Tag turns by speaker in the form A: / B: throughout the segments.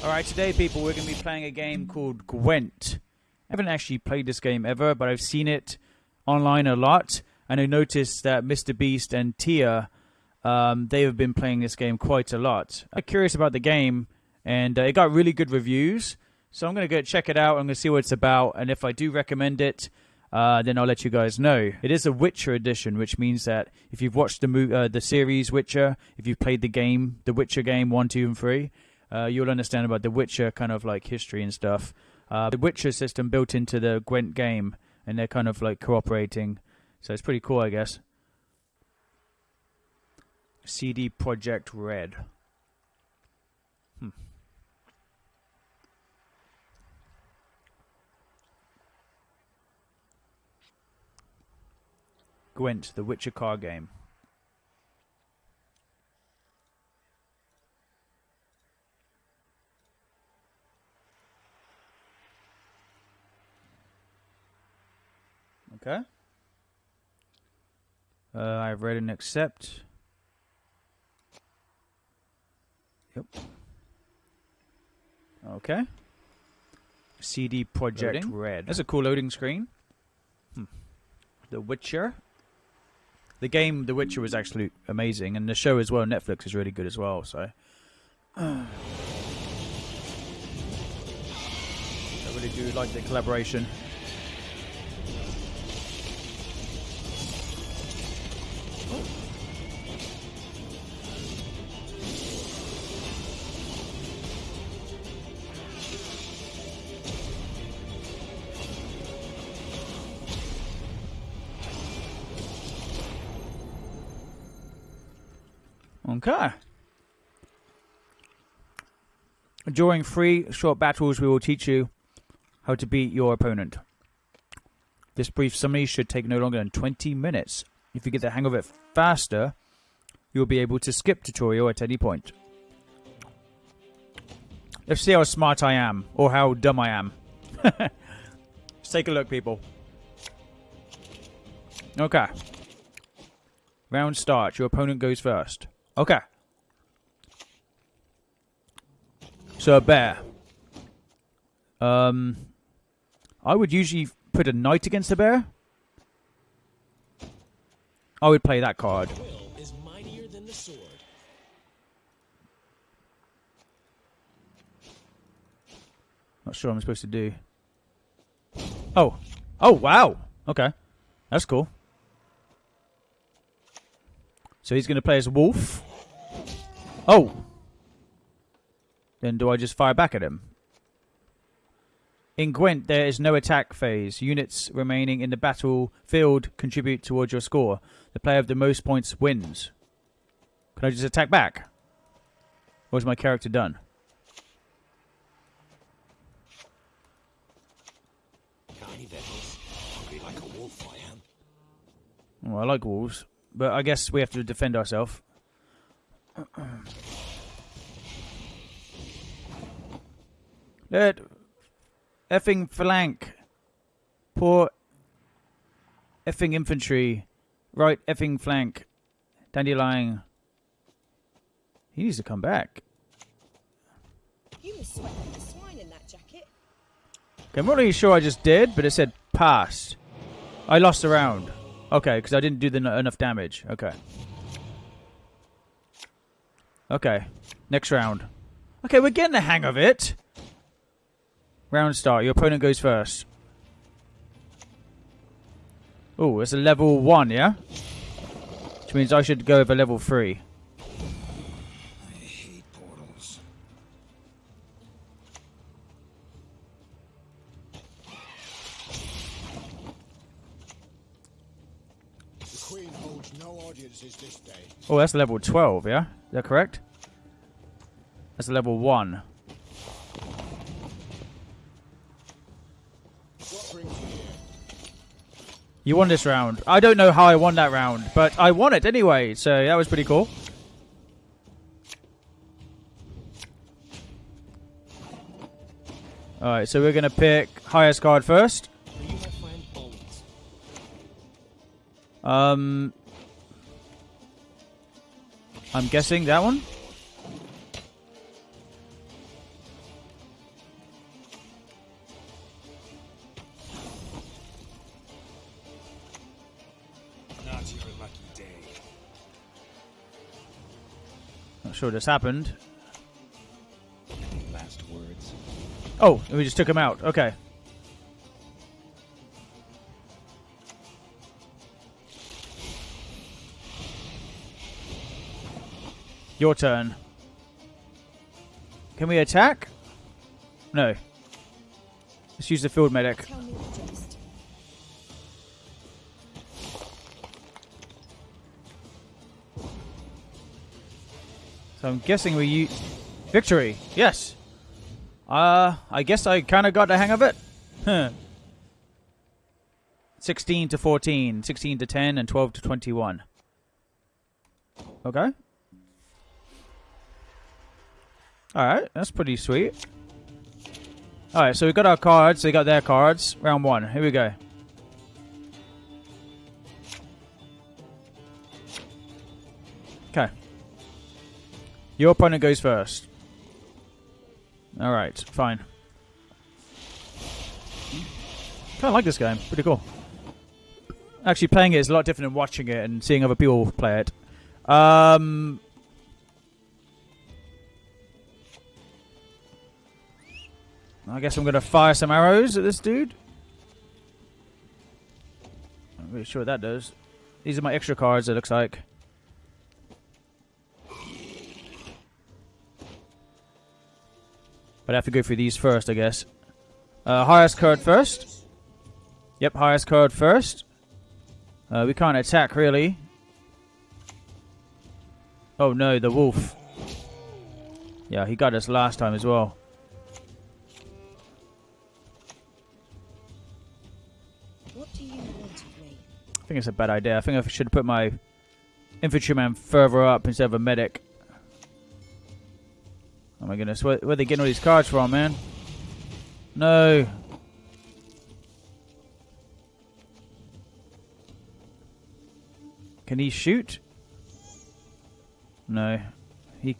A: Alright, today, people, we're going to be playing a game called Gwent. I haven't actually played this game ever, but I've seen it online a lot, and I noticed that Mr. Beast and Tia, um, they have been playing this game quite a lot. I'm curious about the game, and uh, it got really good reviews, so I'm going to go check it out. I'm going to see what it's about, and if I do recommend it, uh, then I'll let you guys know. It is a Witcher edition, which means that if you've watched the uh, the series Witcher, if you've played the game, the Witcher game one, two, and three, uh, you'll understand about the Witcher kind of like history and stuff. Uh, the Witcher system built into the Gwent game, and they're kind of like cooperating, so it's pretty cool, I guess. CD Projekt Red. Hmm. Gwent, the Witcher card game. Okay. Uh, I've read and accept. Yep. Okay. CD Projekt
B: Loading.
A: Red. That's a cool loading screen. Hmm. The Witcher. The game The Witcher was actually amazing, and the show as well, Netflix, is really good as well. So. I really do like the collaboration. During three short battles, we will teach you how to beat your opponent. This brief summary should take no longer than 20 minutes. If you get the hang of it faster, you'll be able to skip tutorial at any point. Let's see how smart I am, or how dumb I am. Let's take a look, people. Okay. Round starts. Your opponent goes first. Okay. A bear. Um, I would usually put a knight against a bear. I would play that card. Not sure I'm supposed to do. Oh. Oh, wow. Okay. That's cool. So he's going to play as wolf. Oh. Then do I just fire back at him? In Gwent, there is no attack phase. Units remaining in the battlefield contribute towards your score. The player with the most points wins. Can I just attack back? Is my character done?
C: I.
A: Well, I like wolves, but I guess we have to defend ourselves. Let effing flank. Poor effing infantry. Right effing flank. Dandelion. He needs to come back.
D: You must sweat like a swine in that jacket.
A: Okay, I'm not really sure I just did, but it said passed. I lost a round. Okay, because I didn't do the, enough damage. Okay. Okay, next round. Okay, we're getting the hang of it. Round start. Your opponent goes first. Oh, it's a level one, yeah? Which means I should go over level three.
C: I hate portals.
E: The Queen holds no audiences this day.
A: Oh, that's level 12, yeah? Is that correct? That's level 1.
E: What brings you here?
A: You won this round. I don't know how I won that round, but I won it anyway, so that was pretty cool. Alright, so we're going to pick highest card first. Um, I'm guessing that one. Sure this happened.
C: Last words?
A: Oh, we just took him out. Okay. Your turn. Can we attack? No. Let's use the field medic.
D: Tell me the
A: So I'm guessing we use victory. Yes. Uh, I guess I kind of got the hang of it. Huh. 16 to 14, 16 to 10, and 12 to 21. Okay. Alright, that's pretty sweet. Alright, so we got our cards, they got their cards. Round one. Here we go. Your opponent goes first. Alright, fine. Kinda like this game. Pretty cool. Actually playing it is a lot different than watching it and seeing other people play it. Um I guess I'm gonna fire some arrows at this dude. I'm really sure what that does. These are my extra cards, it looks like. But I have to go through these first, I guess. Uh, highest card first. Yep, highest card first. Uh, we can't attack, really. Oh no, the wolf. Yeah, he got us last time as well.
D: What do you want of me?
A: I think it's a bad idea. I think I should put my infantryman further up instead of a medic. My goodness, where, where are they getting all these cards from, man? No. Can he shoot? No. He.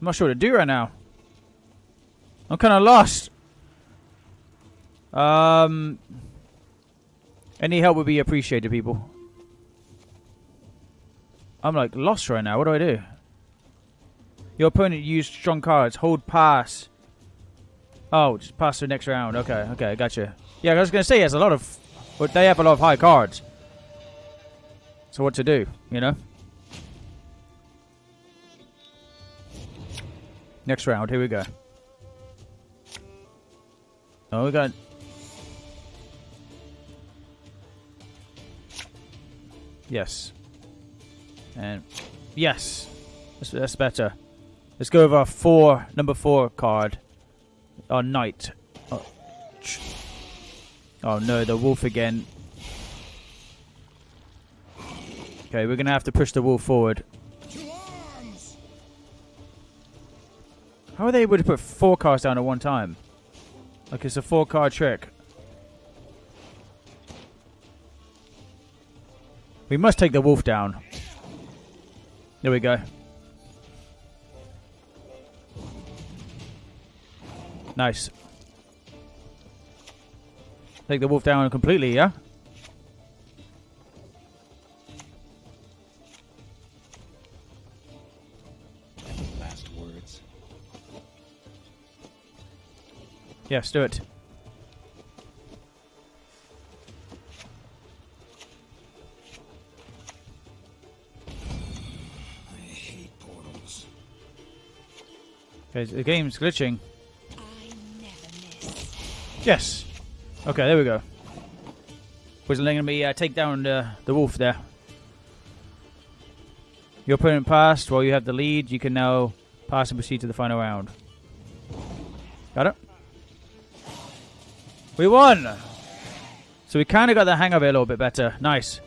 A: I'm not sure what to do right now. I'm kind of lost. Um. Any help would be appreciated, people. I'm like lost right now. What do I do? Your opponent used strong cards. Hold pass. Oh, just pass to the next round. Okay, okay, I gotcha. Yeah, I was gonna say he has a lot of, but they have a lot of high cards. So what to do? You know. Next round. Here we go. Oh, we got Yes. And yes. That's, that's better. Let's go with our four, number four card. Our knight. Oh, oh no, the wolf again. Okay, we're gonna have to push the wolf forward. How are they able to put four cards down at one time? Like it's a four card trick. We must take the wolf down. There we go. Nice. Take the wolf down completely, yeah?
C: Last words?
A: Yes, do it.
C: I hate portals.
A: Okay, the game's glitching. Yes. Okay, there we go. Was letting me uh, take down the, the wolf there. Your opponent passed while you have the lead. You can now pass and proceed to the final round. Got it? We won! So we kind of got the hang of it a little bit better. Nice.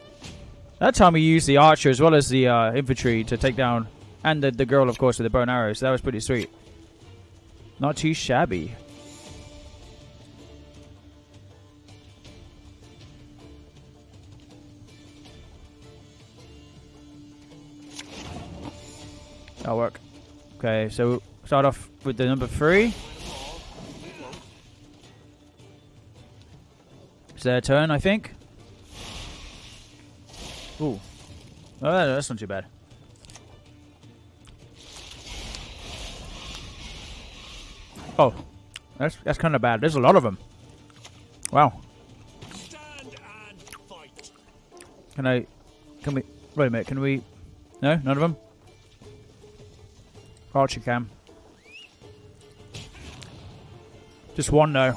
A: That time we used the archer as well as the uh, infantry to take down, and the, the girl, of course, with the bow and arrows. So that was pretty sweet. Not too shabby. That'll work. Okay, so start off with the number three. It's their turn, I think. Ooh. Oh, that's not too bad. Oh, that's that's kind of bad. There's a lot of them. Wow. Can I? Can we? Wait a minute. Can we? No, none of them. Archer cam. Just one though.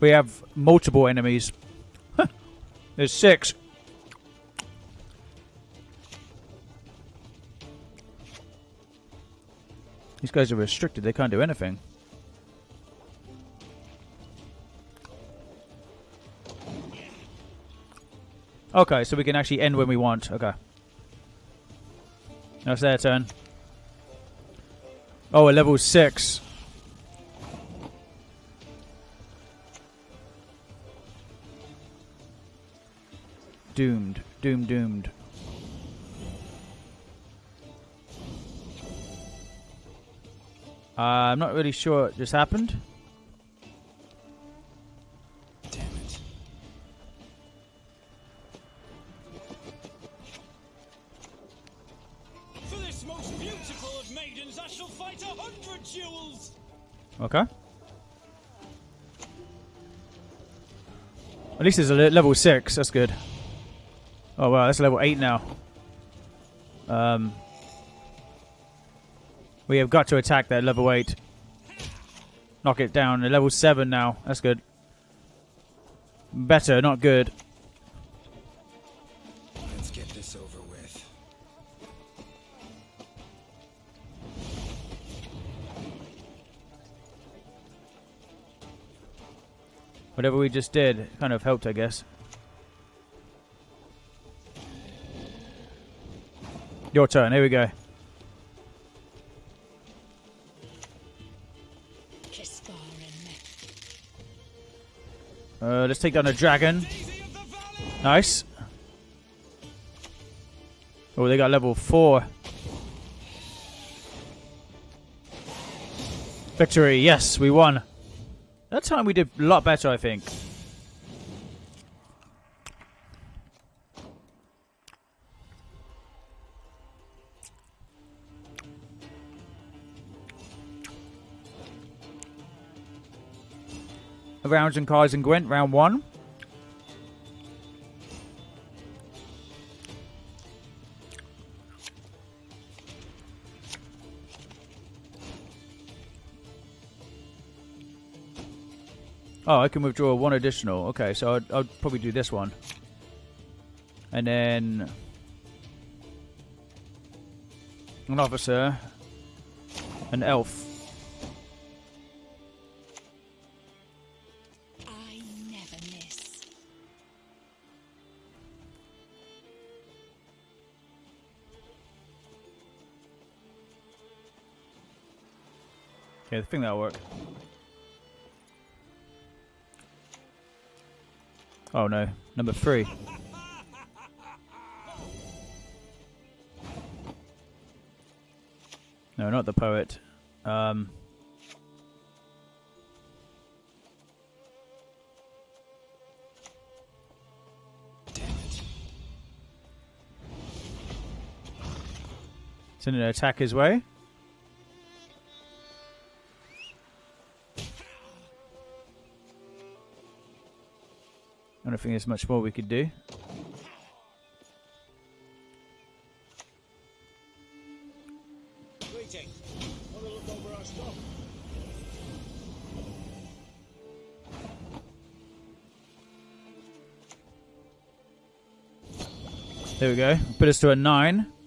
A: We have multiple enemies. There's six. These guys are restricted. They can't do anything. Okay, so we can actually end when we want. Okay. That's their turn. Oh, a level 6. Doomed. Doomed, doomed. Uh, I'm not really sure what just happened.
B: Maidens, I shall fight a hundred duels.
A: Okay. At least it's a level 6. That's good. Oh, wow. That's level 8 now. Um, we have got to attack that level 8. Knock it down. Level 7 now. That's good. Better, not good. Whatever we just did kind of helped, I guess. Your turn. Here we go. Uh, let's take down a dragon.
B: Daisy of the Valley.
A: Nice. Oh, they got level 4. Victory. Yes, we won. That time we did a lot better, I think. Rounds and cards and Gwent, round one. Oh, I can withdraw one additional. Okay, so I'd, I'd probably do this one. And then... An officer. An elf.
D: I never miss.
A: Okay, I think that'll work. Oh no, number three. No, not the poet. Um,
C: Damn it.
A: send an attack his way. I don't think there's much more we could do. There we go. Put us to a 9.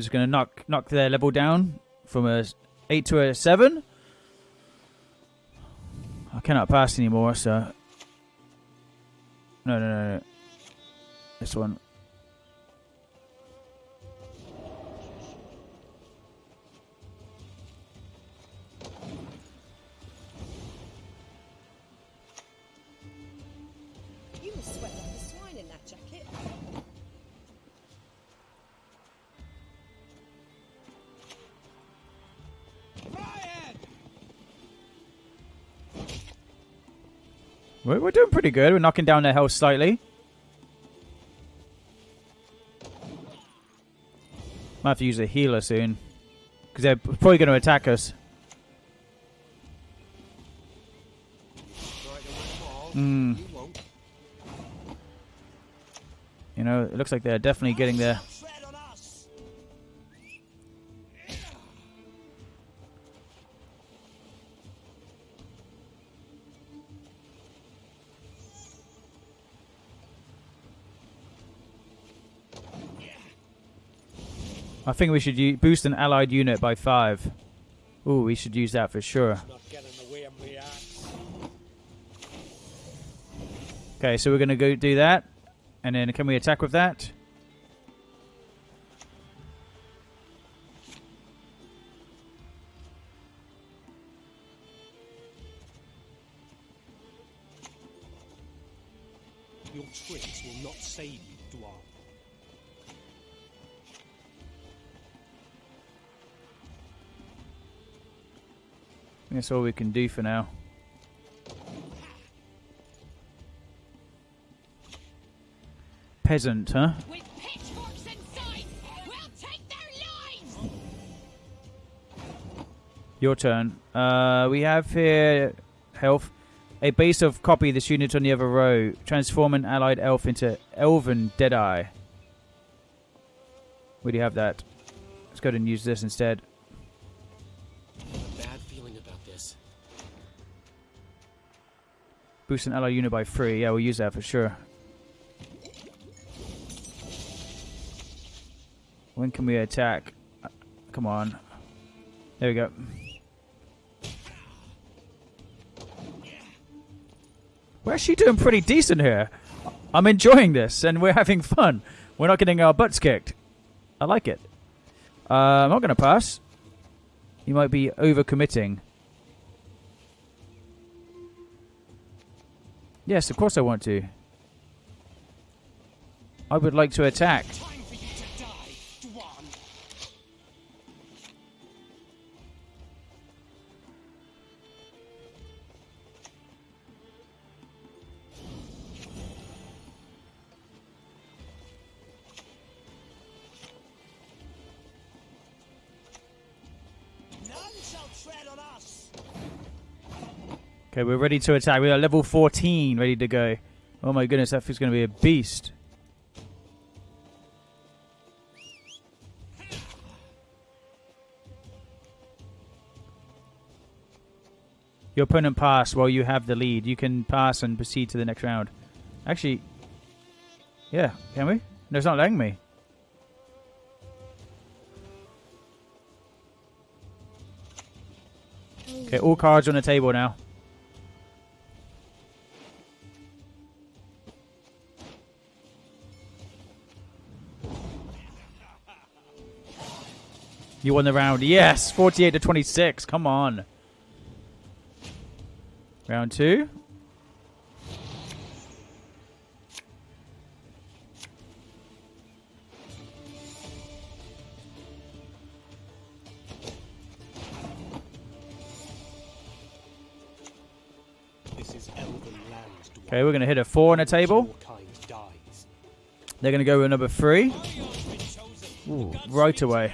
A: Just going to knock knock their level down from a eight to a seven. I cannot pass anymore, so no, no, no, no. This one. Pretty good. We're knocking down their health slightly. Might have to use a healer soon. Because they're probably going to attack us. Hmm.
C: You
A: know, it looks like they're definitely getting there. I think we should boost an allied unit by five. Ooh, we should use that for sure. Okay, so we're going to go do that. And then can we attack with that? That's all we can do for now. Peasant, huh?
F: With pitchforks inside, we'll take their lives!
A: Your turn. Uh, we have here health. A base of copy this unit on the other row. Transform an allied elf into elven deadeye. Where do you have that? Let's go ahead and use this instead. Boost an allied unit by three. Yeah, we'll use that for sure. When can we attack? Uh, Come on. There we go. We're actually doing pretty decent here. I'm enjoying this, and we're having fun. We're not getting our butts kicked. I like it. Uh, I'm not going to pass. You might be overcommitting. Yes, of course I want to. I would like to attack. Okay, we're ready to attack. We are level 14, ready to go. Oh my goodness, that is going to be a beast. Your opponent pass while you have the lead. You can pass and proceed to the next round. Actually, yeah, can we? No, it's not letting me. Okay, all cards on the table now. You won the round. Yes, 48 to 26. Come on. Round two.
G: This is elven land,
A: Okay, we're going to hit a four on the table.
G: Your kind dies.
A: They're going to go with number three.
B: Warrior's been chosen.
A: Ooh, right away.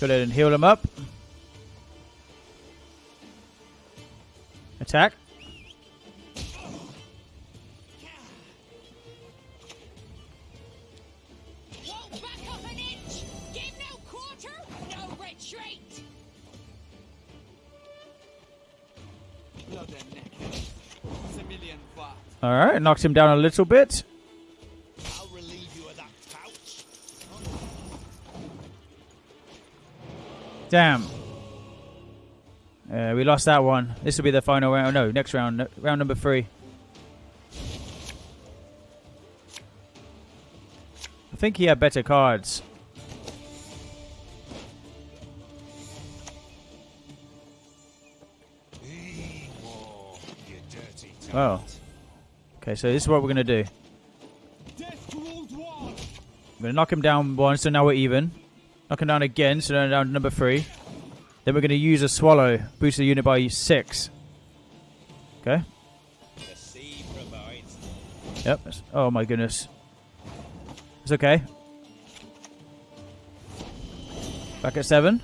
A: Go ahead and heal them up. Attack. All right, knocks him down a little bit. Damn. Uh, we lost that one. This will be the final round. No, next round. Round number three. I think he had better cards. Oh. Okay, so this is what we're going to do. I'm going to knock him down one, so now we're even. Knock him down again, so now down to number three. Then we're going to use a swallow, boost the unit by six. Okay. Yep. Oh my goodness. It's okay. Back at seven.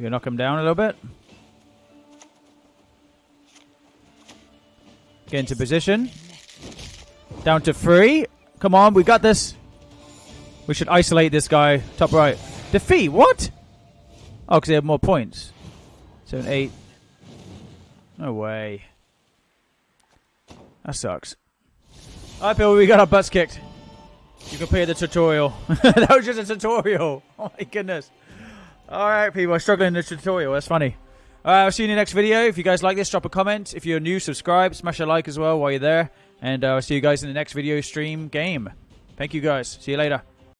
A: Gonna knock him down a little bit. Get into position. Down to three. Come on, we got this. We should isolate this guy. Top right. Defeat. What? Oh, because they have more points. Seven, eight. No way. That sucks. Alright, Bill, we got our butts kicked. You compare the tutorial. that was just a tutorial. Oh my goodness. Alright, people are struggling in the tutorial. That's funny. Alright, I'll see you in the next video. If you guys like this, drop a comment. If you're new, subscribe. Smash a like as well while you're there. And uh, I'll see you guys in the next video stream game. Thank you guys. See you later.